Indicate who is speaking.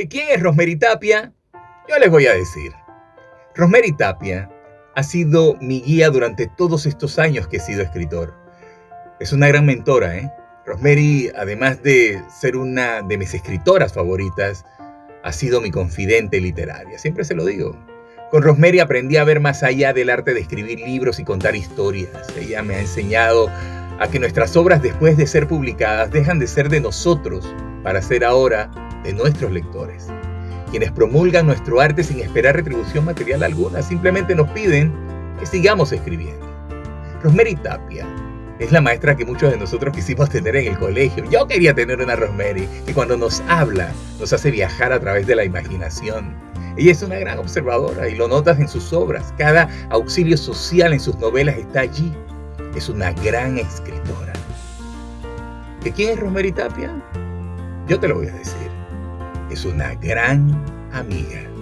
Speaker 1: ¿Que quién es Rosemary Tapia? Yo les voy a decir. Rosemary Tapia ha sido mi guía durante todos estos años que he sido escritor. Es una gran mentora, ¿eh? Rosemary, además de ser una de mis escritoras favoritas, ha sido mi confidente literaria. Siempre se lo digo. Con Rosemary aprendí a ver más allá del arte de escribir libros y contar historias. Ella me ha enseñado a que nuestras obras después de ser publicadas dejan de ser de nosotros para ser ahora de nuestros lectores quienes promulgan nuestro arte sin esperar retribución material alguna, simplemente nos piden que sigamos escribiendo. Rosemary Tapia es la maestra que muchos de nosotros quisimos tener en el colegio. Yo quería tener una Rosemary que cuando nos habla nos hace viajar a través de la imaginación. Ella es una gran observadora y lo notas en sus obras. Cada auxilio social en sus novelas está allí. Es una gran escritora. ¿De quién es Rosemary Tapia? Yo te lo voy a decir es una gran amiga.